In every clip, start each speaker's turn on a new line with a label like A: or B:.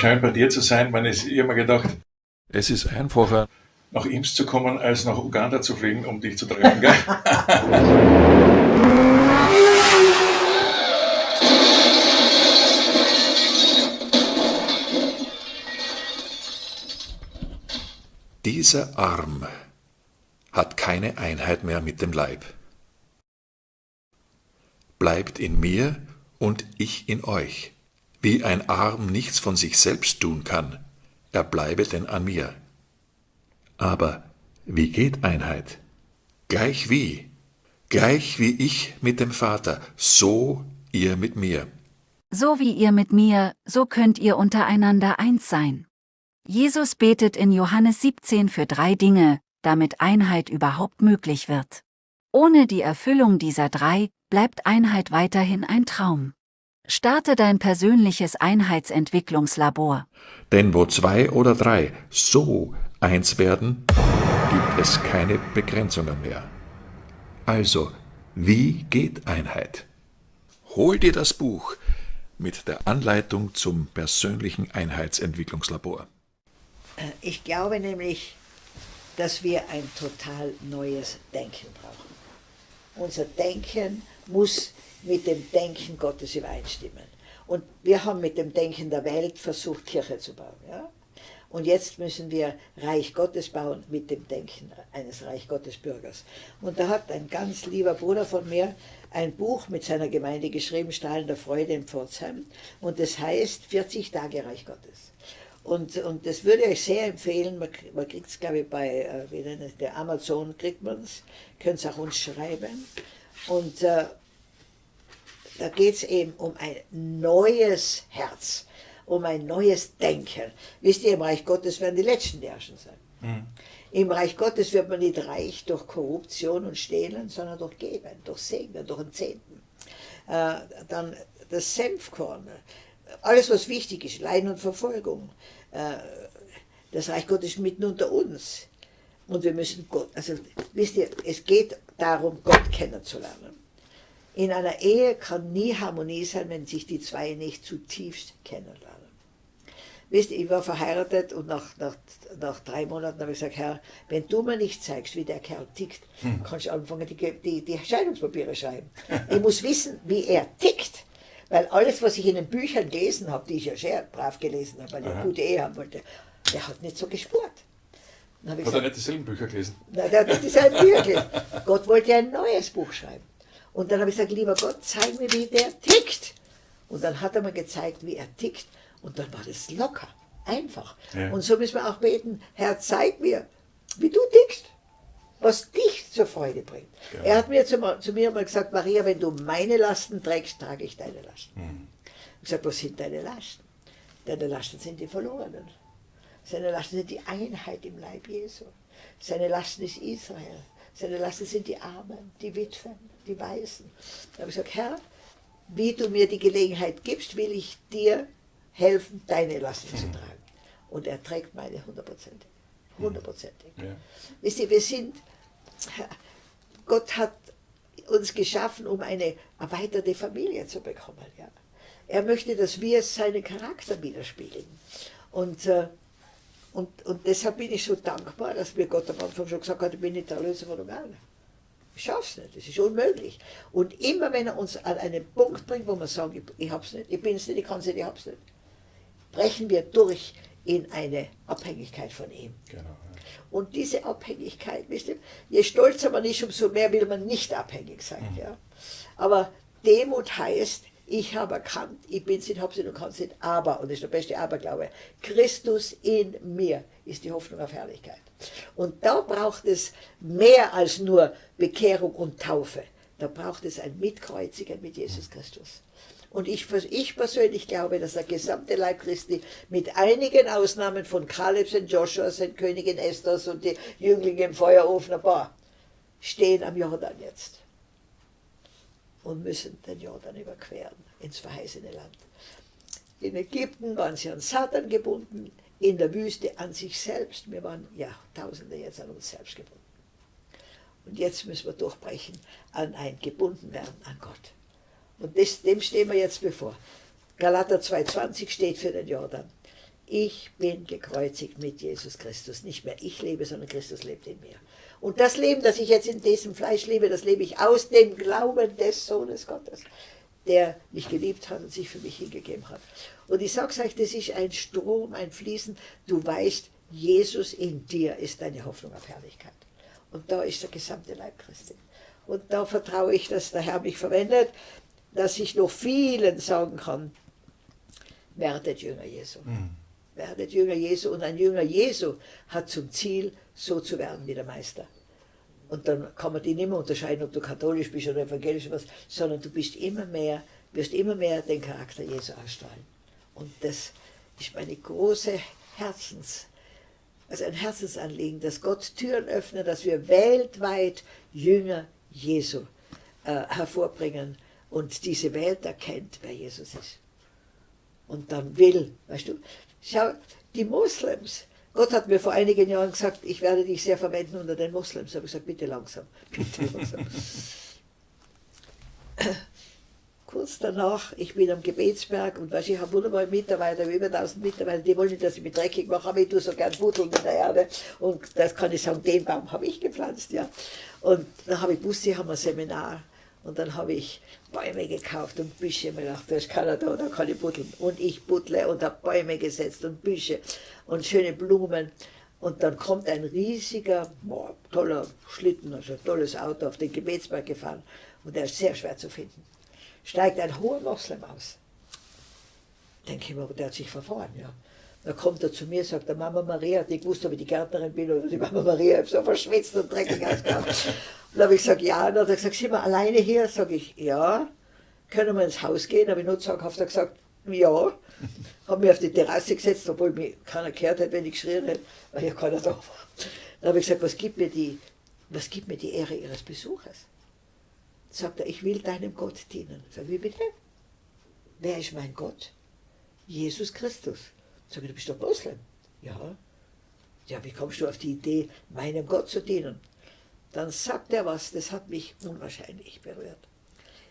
A: schön bei dir zu sein. Man ist immer gedacht,
B: es ist einfacher,
A: nach Ims zu kommen, als nach Uganda zu fliegen, um dich zu treffen. Gell?
B: Dieser Arm hat keine Einheit mehr mit dem Leib. Bleibt in mir und ich in euch. Wie ein Arm nichts von sich selbst tun kann, er bleibe denn an mir. Aber wie geht Einheit? Gleich wie, gleich wie ich mit dem Vater, so ihr mit mir.
C: So wie ihr mit mir, so könnt ihr untereinander eins sein. Jesus betet in Johannes 17 für drei Dinge, damit Einheit überhaupt möglich wird. Ohne die Erfüllung dieser drei bleibt Einheit weiterhin ein Traum. Starte dein persönliches Einheitsentwicklungslabor.
B: Denn wo zwei oder drei so eins werden, gibt es keine Begrenzungen mehr. Also, wie geht Einheit? Hol dir das Buch mit der Anleitung zum persönlichen Einheitsentwicklungslabor.
D: Äh, ich glaube nämlich, dass wir ein total neues Denken brauchen. Unser Denken muss mit dem Denken Gottes übereinstimmen. Und wir haben mit dem Denken der Welt versucht, Kirche zu bauen. Ja? Und jetzt müssen wir Reich Gottes bauen mit dem Denken eines Reich Gottes Bürgers. Und da hat ein ganz lieber Bruder von mir ein Buch mit seiner Gemeinde geschrieben, Strahlen der Freude in Pforzheim. Und das heißt 40 Tage Reich Gottes. Und, und das würde ich euch sehr empfehlen, man, man kriegt es glaube ich bei äh, wie nennt der Amazon, kriegt man es, könnt es auch uns schreiben. Und äh, da geht es eben um ein neues Herz, um ein neues Denken. Wisst ihr, im Reich Gottes werden die Letzten die Herrschen sein. Mhm. Im Reich Gottes wird man nicht reich durch Korruption und Stehlen, sondern durch Geben, durch Segnen, durch den Zehnten. Äh, dann das Senfkorn, alles was wichtig ist, Leiden und Verfolgung. Äh, das Reich Gottes ist mitten unter uns. Und wir müssen Gott, also wisst ihr, es geht darum, Gott kennenzulernen. In einer Ehe kann nie Harmonie sein, wenn sich die zwei nicht zutiefst kennenlernen. Wisst ihr, ich war verheiratet und nach, nach, nach drei Monaten habe ich gesagt, Herr, wenn du mir nicht zeigst, wie der Kerl tickt, hm. kannst du anfangen, die, die, die Scheidungspapiere schreiben. ich muss wissen, wie er tickt. Weil alles, was ich in den Büchern gelesen habe, die ich ja sehr brav gelesen habe, weil ich eine gute Ehe haben wollte, der hat nicht so gespurt.
A: Hat gesagt, er nicht dieselben Bücher gelesen?
D: Nein, der hat nicht dieselben Bücher gelesen. Gott wollte ein neues Buch schreiben. Und dann habe ich gesagt, lieber Gott, zeig mir, wie der tickt. Und dann hat er mir gezeigt, wie er tickt. Und dann war das locker, einfach. Ja. Und so müssen wir auch beten, Herr, zeig mir, wie du tickst, was dich zur Freude bringt. Genau. Er hat mir zu, zu, mir mal gesagt, Maria, wenn du meine Lasten trägst, trage ich deine Lasten. Mhm. Ich gesagt, was sind deine Lasten? Deine Lasten sind die Verlorenen. Seine Lasten sind die Einheit im Leib Jesu. Seine Lasten ist Israel. Seine Lasten sind die Armen, die Witwen, die Waisen. Da habe ich gesagt, Herr, wie du mir die Gelegenheit gibst, will ich dir helfen, deine Lasten zu tragen. Und er trägt meine hundertprozentig. Hundertprozentig. Ja. Wisst ihr, wir sind, Gott hat uns geschaffen, um eine erweiterte Familie zu bekommen. Ja. Er möchte, dass wir seinen Charakter widerspiegeln. Und äh, und, und deshalb bin ich so dankbar, dass mir Gott am Anfang schon gesagt hat, ich bin nicht der Erlöser von Uganda. Ich schaff's nicht, das ist unmöglich. Und immer wenn er uns an einen Punkt bringt, wo wir sagen, ich, ich hab's nicht, ich bin's nicht, ich kann's nicht, ich hab's nicht, brechen wir durch in eine Abhängigkeit von ihm. Genau, ja. Und diese Abhängigkeit, wisst ihr, je stolzer man ist, umso mehr will man nicht abhängig sein. Mhm. Ja? Aber Demut heißt, ich habe erkannt, ich bin habe es nicht und kann es nicht, aber, und das ist der beste Aberglaube, Christus in mir ist die Hoffnung auf Herrlichkeit. Und da braucht es mehr als nur Bekehrung und Taufe. Da braucht es ein Mitkreuzigen mit Jesus Christus. Und ich, ich persönlich glaube, dass der gesamte Leib Christi mit einigen Ausnahmen von Kalebs und Joshuas und Königin Esthers und die Jünglinge im Feuerofen, ein paar, stehen am Jordan jetzt und müssen den Jordan überqueren ins verheißene Land. In Ägypten waren sie an Satan gebunden, in der Wüste an sich selbst. Wir waren ja Tausende jetzt an uns selbst gebunden. Und jetzt müssen wir durchbrechen an ein Gebundenwerden an Gott. Und das, dem stehen wir jetzt bevor. Galater 2,20 steht für den Jordan. ich bin gekreuzigt mit Jesus Christus. Nicht mehr ich lebe, sondern Christus lebt in mir. Und das Leben, das ich jetzt in diesem Fleisch lebe, das lebe ich aus dem Glauben des Sohnes Gottes, der mich geliebt hat und sich für mich hingegeben hat. Und ich sage euch, das ist ein Strom, ein Fließen. Du weißt, Jesus in dir ist deine Hoffnung auf Herrlichkeit. Und da ist der gesamte Leib Christi. Und da vertraue ich, dass der Herr mich verwendet, dass ich noch vielen sagen kann, werdet Jünger Jesu. Mhm. Werdet Jünger Jesu. Und ein Jünger Jesu hat zum Ziel, so zu werden wie der Meister. Und dann kann man die nicht mehr unterscheiden, ob du katholisch bist oder evangelisch oder was, sondern du bist immer mehr, wirst immer mehr den Charakter Jesu ausstrahlen. Und das ist meine große Herzens, also ein Herzensanliegen, dass Gott Türen öffnet, dass wir weltweit Jünger Jesu äh, hervorbringen und diese Welt erkennt, wer Jesus ist. Und dann will, weißt du, schau, die Moslems, Gott hat mir vor einigen Jahren gesagt, ich werde dich sehr verwenden unter den Moslems. Da habe ich gesagt, bitte langsam, bitte langsam. Kurz danach, ich bin am Gebetsberg und weißt, ich habe wunderbare Mitarbeiter, über 1000 Mitarbeiter, die wollen nicht, dass ich mich dreckig mache, aber ich tue so gern buddeln in der Erde. Und das kann ich sagen, den Baum habe ich gepflanzt, ja. Und dann habe ich gewusst, sie haben ein Seminar. Und dann habe ich Bäume gekauft und Büsche. Ich mir gedacht, da ist keiner da, da kann ich buddeln. Und ich buddle und habe Bäume gesetzt und Büsche und schöne Blumen. Und dann kommt ein riesiger, boah, toller Schlitten, also ein tolles Auto auf den Gebetsberg gefahren. Und der ist sehr schwer zu finden steigt ein hoher Moslem aus. Denke ich mir, der hat sich verfahren, ja. Dann kommt er zu mir, sagt der Mama Maria, die gewusst, ob ich die Gärtnerin bin oder die Mama Maria, so verschwitzt und dreckig ausgehauen. Und dann habe ich gesagt, ja, und dann hat er gesagt, sind wir alleine hier? Sag ich, ja. Können wir ins Haus gehen? Habe ich nur zaghaft gesagt, ja. Habe mich auf die Terrasse gesetzt, obwohl mich keiner gehört hätte, wenn ich geschrien hätte, weil ja keiner da war. Dann habe ich gesagt, was gibt mir die, was gibt mir die Ehre Ihres Besuches? sagt er, ich will deinem Gott dienen. Sag wie bitte? Wer ist mein Gott? Jesus Christus. Sag ich, du bist doch Moslem. Ja. Ja, wie kommst du auf die Idee, meinem Gott zu dienen? Dann sagt er was, das hat mich unwahrscheinlich berührt.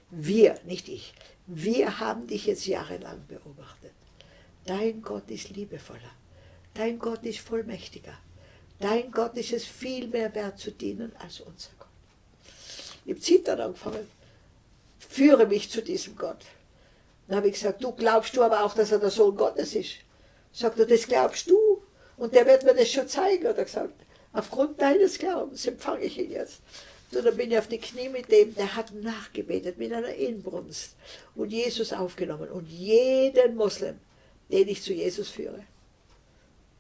D: Wir, nicht ich, wir haben dich jetzt jahrelang beobachtet. Dein Gott ist liebevoller. Dein Gott ist vollmächtiger. Dein Gott ist es viel mehr wert zu dienen als unser Gott. Ich habe Zittern angefangen. Führe mich zu diesem Gott. Dann habe ich gesagt, du glaubst du aber auch, dass er der Sohn Gottes ist? Sagt er, das glaubst du? Und der wird mir das schon zeigen, hat er gesagt. Aufgrund deines Glaubens empfange ich ihn jetzt. Und dann bin ich auf die Knie mit dem, der hat nachgebetet mit einer Inbrunst und Jesus aufgenommen. Und jeden Moslem, den ich zu Jesus führe,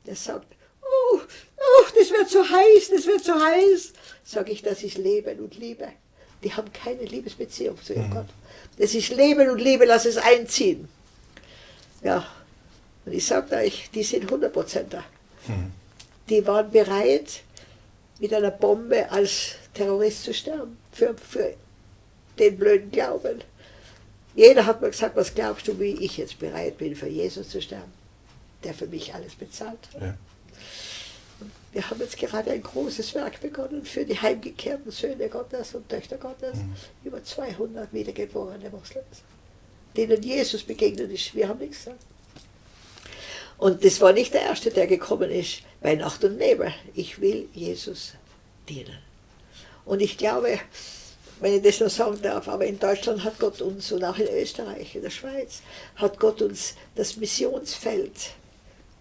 D: der sagt, oh, oh das wird so heiß, das wird so heiß. Sage ich, das ist Leben und Liebe die haben keine Liebesbeziehung zu ihrem mhm. Gott. Das ist Leben und Liebe, lass es einziehen. Ja, und ich sage euch, die sind 100 da. Mhm. Die waren bereit, mit einer Bombe als Terrorist zu sterben, für, für den blöden Glauben. Jeder hat mir gesagt, was glaubst du, wie ich jetzt bereit bin, für Jesus zu sterben, der für mich alles bezahlt. Ja. Wir haben jetzt gerade ein großes Werk begonnen für die heimgekehrten Söhne Gottes und Töchter Gottes. Mhm. Über 200 wiedergeborene Moslems, denen Jesus begegnet ist. Wir haben nichts gesagt. Und das war nicht der Erste, der gekommen ist bei Nacht und Nebel. Ich will Jesus dienen. Und ich glaube, wenn ich das noch sagen darf, aber in Deutschland hat Gott uns und auch in Österreich, in der Schweiz, hat Gott uns das Missionsfeld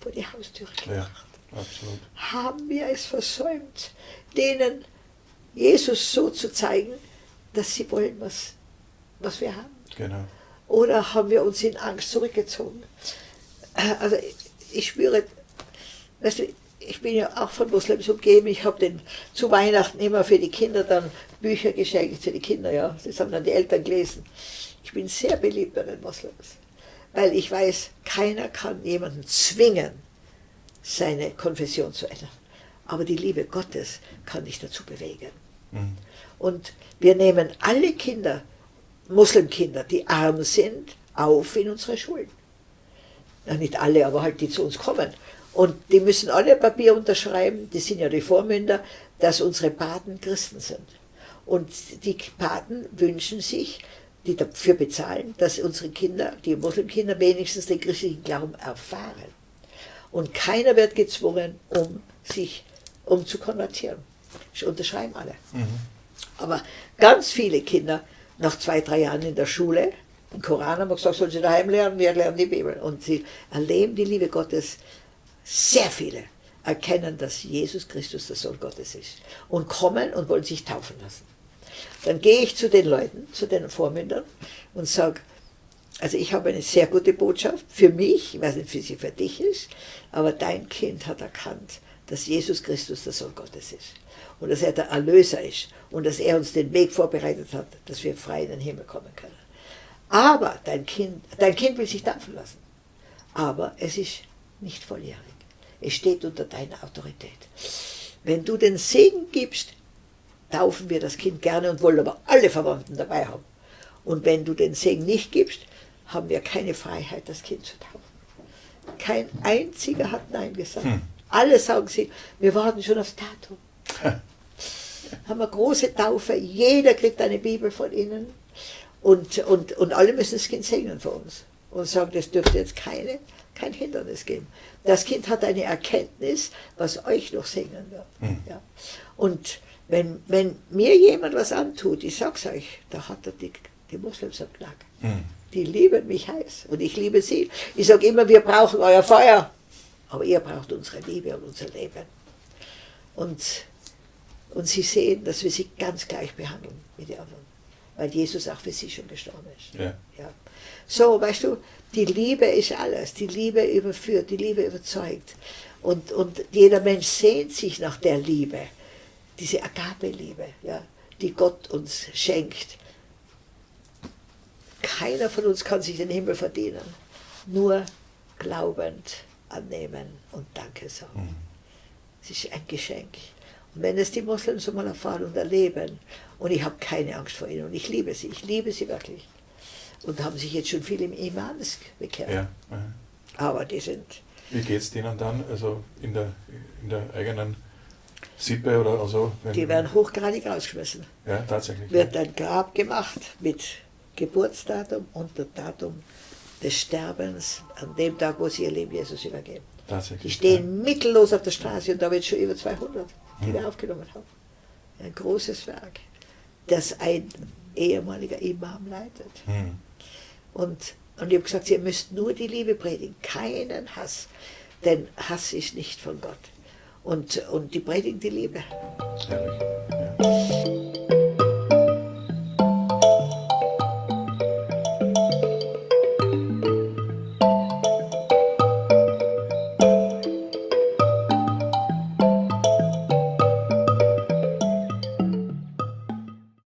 D: vor die Haustüre gebracht. Ja. Absolut. Haben wir es versäumt, denen Jesus so zu zeigen, dass sie wollen, was, was wir haben? Genau. Oder haben wir uns in Angst zurückgezogen? Äh, also ich spüre, weißt du, ich bin ja auch von Muslims umgeben. Ich habe den zu Weihnachten immer für die Kinder dann Bücher geschenkt für die Kinder. Ja, das haben dann die Eltern gelesen. Ich bin sehr beliebt bei den Moslems, weil ich weiß, keiner kann jemanden zwingen, seine Konfession zu ändern. Aber die Liebe Gottes kann dich dazu bewegen. Mhm. Und wir nehmen alle Kinder, Muslimkinder, die arm sind, auf in unsere Schulen. Ja, nicht alle, aber halt die zu uns kommen. Und die müssen alle Papier unterschreiben, die sind ja die Vormünder, dass unsere Paten Christen sind. Und die Paten wünschen sich, die dafür bezahlen, dass unsere Kinder, die Muslimkinder wenigstens den christlichen Glauben erfahren. Und keiner wird gezwungen, um sich um zu konvertieren. Das unterschreiben alle. Aber ganz viele Kinder, nach zwei, drei Jahren in der Schule, im Koran haben wir gesagt, sollen sie daheim lernen, wir lernen die Bibel. Und sie erleben die Liebe Gottes. Sehr viele erkennen, dass Jesus Christus der Sohn Gottes ist. Und kommen und wollen sich taufen lassen. Dann gehe ich zu den Leuten, zu den Vormündern und sage, also ich habe eine sehr gute Botschaft für mich, ich weiß nicht, wie sie für dich ist, aber dein Kind hat erkannt, dass Jesus Christus der Sohn Gottes ist und dass er der Erlöser ist und dass er uns den Weg vorbereitet hat, dass wir frei in den Himmel kommen können. Aber dein Kind, dein Kind will sich taufen lassen, aber es ist nicht volljährig. Es steht unter deiner Autorität. Wenn du den Segen gibst, taufen wir das Kind gerne und wollen aber alle Verwandten dabei haben. Und wenn du den Segen nicht gibst, haben wir keine Freiheit, das Kind zu taufen. Kein einziger hat Nein gesagt. Hm. Alle sagen sie, wir warten schon aufs Datum. haben wir große Taufe, jeder kriegt eine Bibel von ihnen und, und, und alle müssen das Kind segnen für uns und sagen, das dürfte jetzt keine, kein Hindernis geben. Das Kind hat eine Erkenntnis, was euch noch segnen wird. Hm. Ja. Und wenn, wenn mir jemand was antut, ich sag's euch, da hat er die, die Moslems am Knack. Hm. Die lieben mich heiß und ich liebe sie. Ich sage immer, wir brauchen euer Feuer, aber ihr braucht unsere Liebe und unser Leben. Und, und sie sehen, dass wir sie ganz gleich behandeln mit den anderen, weil Jesus auch für sie schon gestorben ist. Ja. Ja. So, weißt du, die Liebe ist alles. Die Liebe überführt, die Liebe überzeugt. Und, und jeder Mensch sehnt sich nach der Liebe, diese Agape-Liebe, ja, die Gott uns schenkt. Keiner von uns kann sich den Himmel verdienen. Nur glaubend annehmen und Danke sagen. Mhm. Es ist ein Geschenk. Und wenn es die Moslems einmal erfahren und erleben, und ich habe keine Angst vor ihnen, und ich liebe sie, ich liebe sie wirklich. Und haben sich jetzt schon viele im Imams bekehrt. Ja. Aber die sind.
A: Wie geht es denen dann, also in der, in der eigenen Sippe oder so?
D: die werden hochgradig rausgeschmissen.
A: Ja, tatsächlich.
D: Wird ein Grab gemacht mit Geburtsdatum und dem Datum des Sterbens an dem Tag, wo sie ihr Leben Jesus übergeben. Die stehen ja. mittellos auf der Straße und da wird schon über 200, die hm. wir aufgenommen haben. Ein großes Werk, das ein ehemaliger Imam leitet. Hm. Und, und ich habe gesagt, ihr müsst nur die Liebe predigen, keinen Hass, denn Hass ist nicht von Gott. Und, und die predigen die Liebe. Herrlich. Ja.